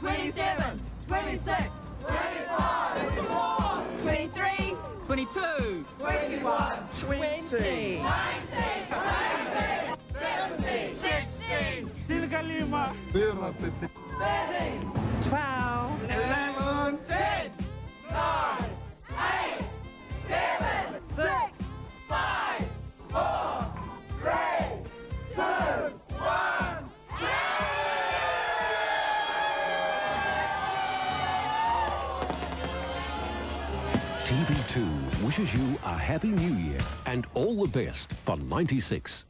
27, 26, 25, 24, 23, 22, 21, 20, 19, 18, 17, 16, 17, 11, 12, TB2 wishes you a happy new year and all the best for 96.